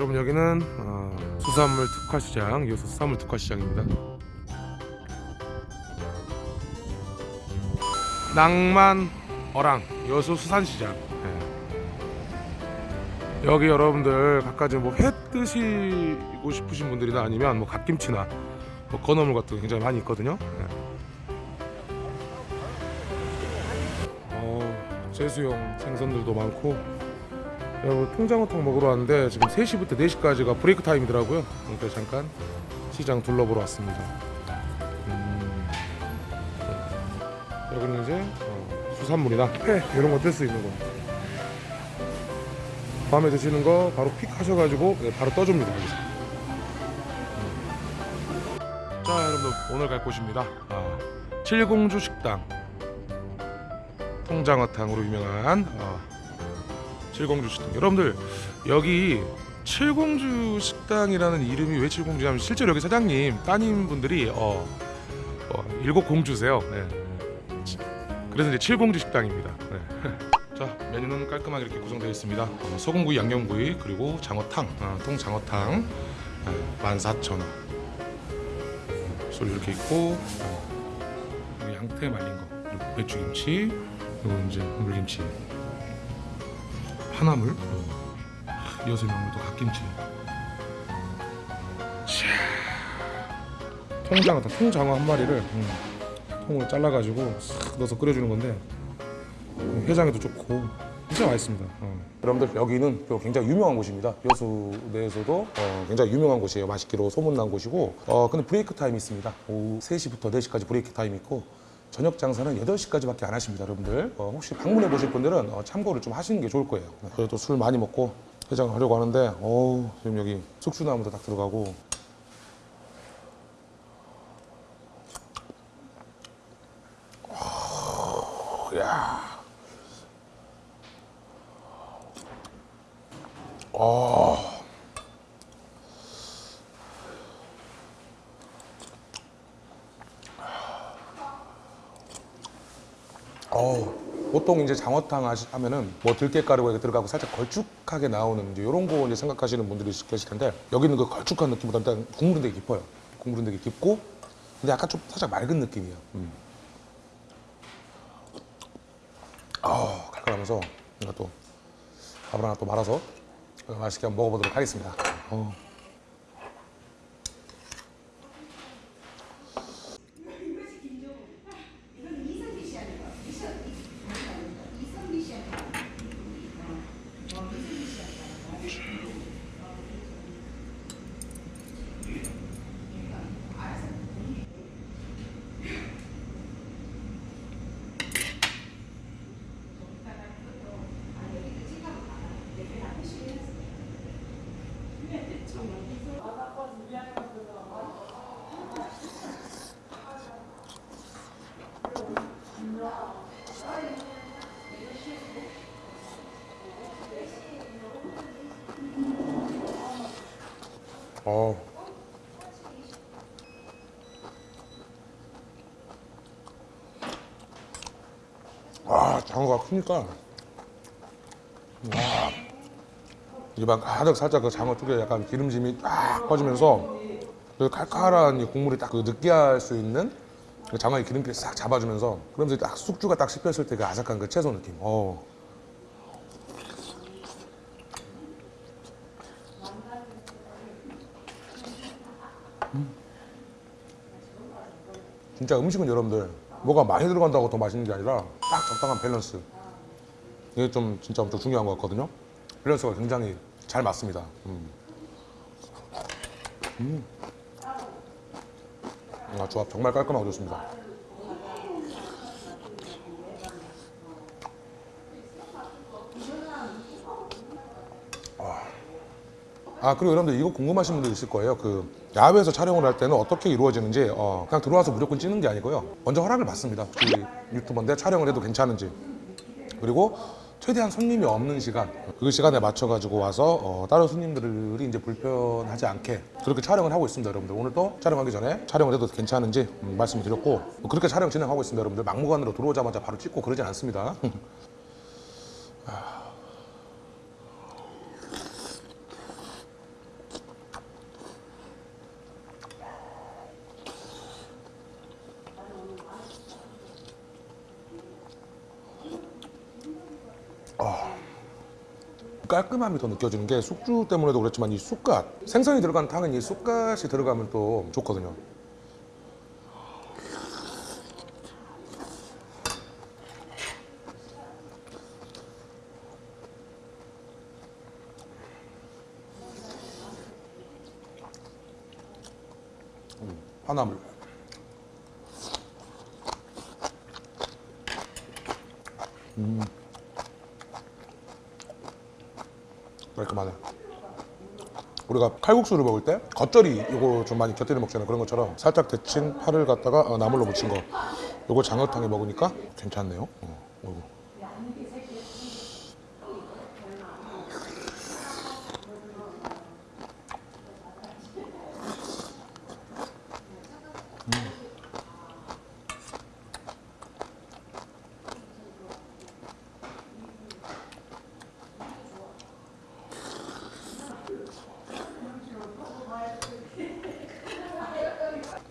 여러분 여기는 어, 수산물 특화시장 이어서 수산물 특화시장입니다 낭만 어랑 여수 수산시장 예. 여기 여러분들 각가지 뭐회 드시고 싶으신 분들이나 아니면 뭐 갓김치나 뭐 건어물 같은 거 굉장히 많이 있거든요 예. 어, 제수용 생선들도 많고 여러분 통장어탕 먹으러 왔는데 지금 3시부터 4시까지가 브레이크 타임이더라고요. 그러니까 잠깐 시장 둘러보러 왔습니다. 음, 여기는 이제 어, 수산물이나 회 이런 거 뜰 수 있는 거. 밤에 드시는 거 바로 픽 하셔가지고 네, 바로 떠줍니다 여기서. 음. 자 여러분들 오늘 갈 곳입니다. 아, 칠공주 식당. 통장어탕으로 유명한 어, 칠공주 식당. 여러분들 여기 칠공주 식당이라는 이름이 왜 칠공주냐면 실제로 여기 사장님 따님 분들이 어, 어, 일곱 공주세요. 네. 치- 그래서 이제 칠공주 식당입니다. 네. 자 메뉴는 깔끔하게 이렇게 구성되어 있습니다. 어, 소금구이 양념구이 그리고 장어탕. 어, 통장어탕. 네, 14,000원. 소리 이렇게 있고 어, 여기 양태 말린 거 그리고 배추김치 그리고 이제 물김치 파나물? 아, 이어서 명물 돌산 갓김치. 샤. 통장어 통장어 한 마리를 음, 통으로 잘라가지고 싹 넣어서 끓여주는 건데 음, 해장에도 좋고 진짜 맛있습니다. 어. 여러분들 여기는 또 굉장히 유명한 곳입니다. 여수 내에서도 어, 굉장히 유명한 곳이에요. 맛있기로 소문난 곳이고. 어, 근데 break time이 있습니다. 오후 3시부터 4시까지 break time이 있고 저녁 장사는 8시까지밖에 안 하십니다 여러분들 어, 혹시 방문해 보실 분들은 어, 참고를 좀 하시는 게 좋을 거예요 그래도 술 많이 먹고 해장을 하려고 하는데 어우 지금 여기 숙주나무도 딱 들어가고 어, 야. 어. 보통 이제 장어탕 하면은 뭐 들깨가루가 들어가고 살짝 걸쭉하게 나오는 이제 이런 거 이제 생각하시는 분들이 있- 계실 텐데 여기는 그 걸쭉한 느낌보다 일단 국물은 되게 깊어요. 국물은 되게 깊고 근데 약간 좀 살짝 맑은 느낌이에요. 음. 아, 칼칼하면서 이거 또 밥을 하나 또 말아서 맛있게 한번 먹어보도록 하겠습니다. 어. 어. 아, 장어가 크니까. 와. 입안 가득 살짝 그 장어 쪽에 약간 기름짐이 딱 퍼지면서 그 칼칼한 이 국물이 딱 그 느끼할 수 있는 그 장어의 기름기를 싹 잡아주면서 그러면서 딱 숙주가 딱 씹혔을 때 그 아삭한 그 채소 느낌. 어. 진짜 음식은 여러분들 뭐가 많이 들어간다고 더 맛있는 게 아니라 딱 적당한 밸런스 이게 좀 진짜 엄청 중요한 것 같거든요 밸런스가 굉장히 잘 맞습니다 음. 음. 아, 조합 정말 깔끔하고 좋습니다 아 그리고 여러분들 이거 궁금하신 분들 있을 거예요. 그 야외에서 촬영을 할 때는 어떻게 이루어지는지 어, 그냥 들어와서 무조건 찍는 게 아니고요. 먼저 허락을 받습니다. 혹시 유튜버인데 촬영을 해도 괜찮은지. 그리고 최대한 손님이 없는 시간 그 시간에 맞춰 가지고 와서 어, 다른 손님들이 이제 불편하지 않게 그렇게 촬영을 하고 있습니다 여러분들. 오늘도 촬영하기 전에 촬영을 해도 괜찮은지 음, 말씀을 드렸고 뭐 그렇게 촬영 진행하고 있습니다 여러분들. 막무가내로 들어오자마자 바로 찍고 그러진 않습니다 깔끔함이 더 느껴지는 게 숙주 때문에도 그렇지만 이 쑥갓 생선이 들어간 탕은 이 쑥갓이 들어가면 또 좋거든요. 음, 화나물. 깔끔하네. 우리가 칼국수를 먹을 때 겉절이 이거 좀 많이 곁들여 먹잖아요. 그런 것처럼 살짝 데친 파를 갖다가 어, 나물로 무친 거. 이거 장어탕에 먹으니까 괜찮네요. 어, 어이구.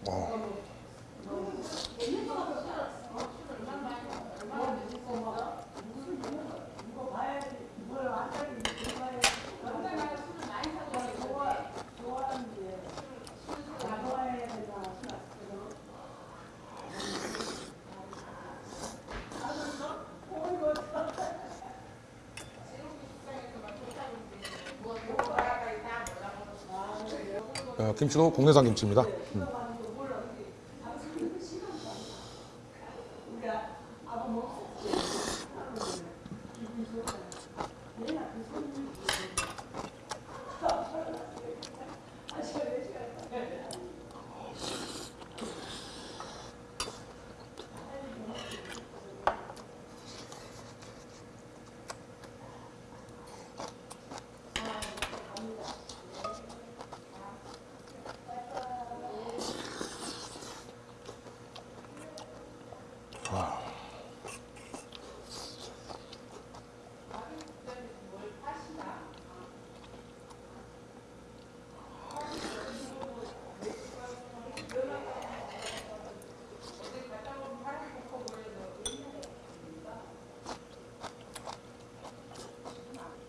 어, 김치도 국내산 김치입니다. 음.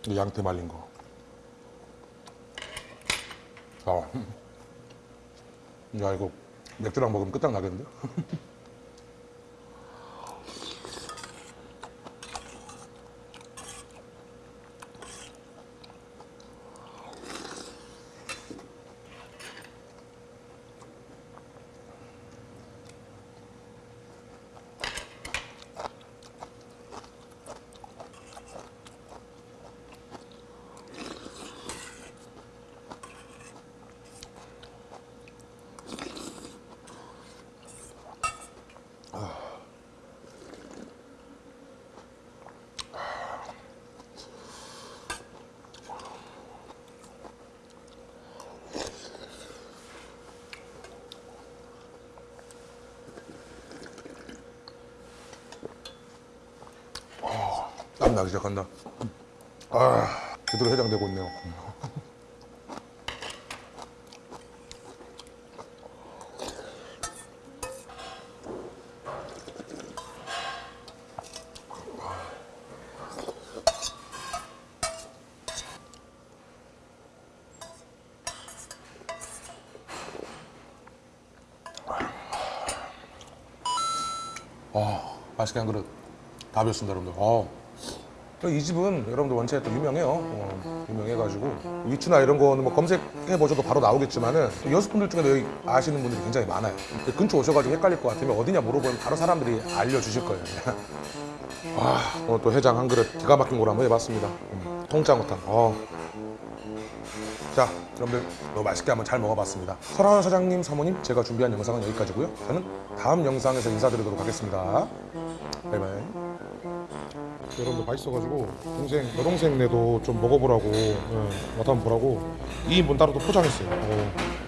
양태 말린 거. 아, 야 이거 맥주랑 먹으면 끝장 나겠는데? 땀 나기 시작한다. 아, 제대로 해장되고 있네요. 아, 맛있게 한 그릇 다 비웠습니다, 여러분들. 아. 이 집은 여러분들 원체 또 유명해요. 어, 유명해가지고 위치나 이런 거는 뭐 검색해 보셔도 바로 나오겠지만은 여수분들 중에도 여기 아시는 분들이 굉장히 많아요. 그 근처 오셔가지고 헷갈릴 것 같으면 어디냐 물어보면 바로 사람들이 알려주실 거예요. 아, 오늘 또 해장 한 그릇 기가 막힌 걸 한번 해봤습니다. 음, 통장어탕. 어. 자, 여러분들 너무 맛있게 한번 잘 먹어봤습니다. 설하원 사장님, 사모님, 제가 준비한 영상은 여기까지고요. 저는 다음 영상에서 인사드리도록 하겠습니다. 바이바이. 여러분들 맛있어가지고 동생 여동생네도 좀 먹어보라고 예, 맛 한번 보라고 2인분 따로 또 포장했어요. 어.